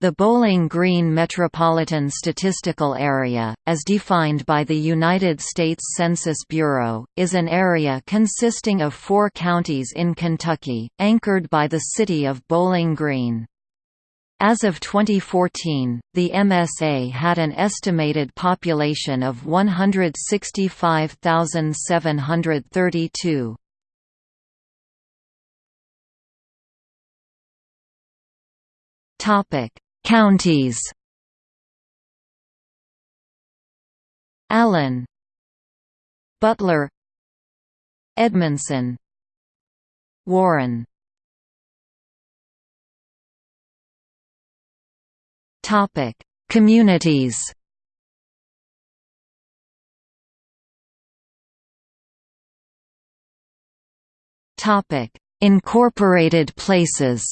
The Bowling Green Metropolitan Statistical Area, as defined by the United States Census Bureau, is an area consisting of four counties in Kentucky, anchored by the city of Bowling Green. As of 2014, the MSA had an estimated population of 165,732. Topic Counties. Allen. Butler. Edmonson Warren. Topic. Communities. Topic. Incorporated places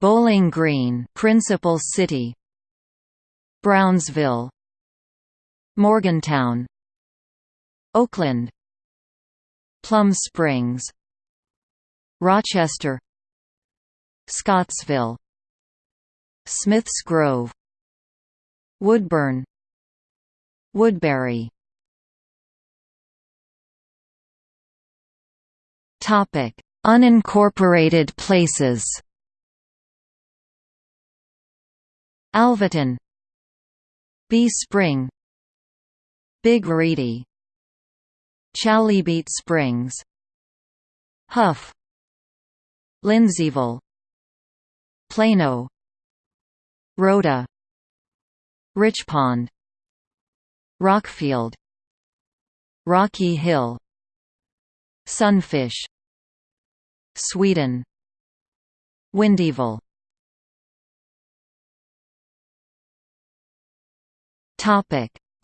Bowling Green principal city. Brownsville. Morgantown. Oakland. Plum Springs. Rochester. Scottsville. Smiths Grove. Woodburn. Woodbury. Topic: Unincorporated places Alvaton Bee Spring Big Reedy Chalybeate Springs Huff Lindseyville Plano Rhoda Richpond Rockfield Rocky Hill Sunfish Sweden Windyville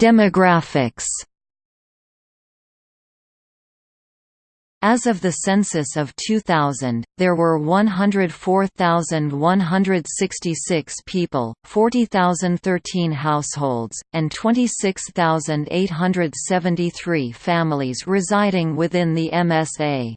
Demographics. As of the census of 2000, there were 104,166 people, 40,013 households, and 26,873 families residing within the MSA.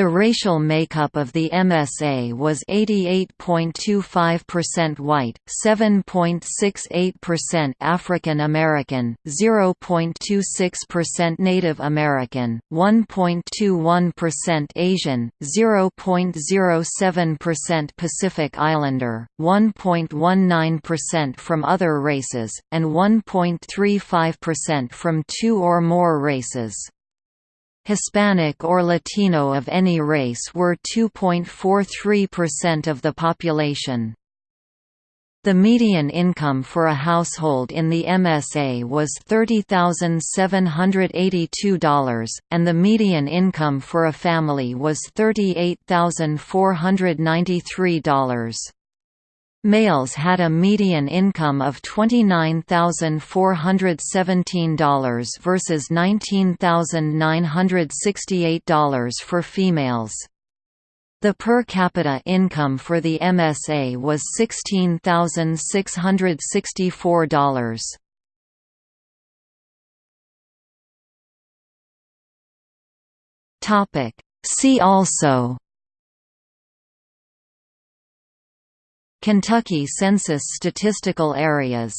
The racial makeup of the MSA was 88.25% white, 7.68% African American, 0.26% Native American, 1.21% Asian, 0.07% Pacific Islander, 1.19% from other races, and 1.35% from two or more races. Hispanic or Latino of any race were 2.43% of the population. The median income for a household in the MSA was $30,782, and the median income for a family was $38,493. Males had a median income of $29,417 versus $19,968 for females. The per capita income for the MSA was $16,664. See also Kentucky Census statistical areas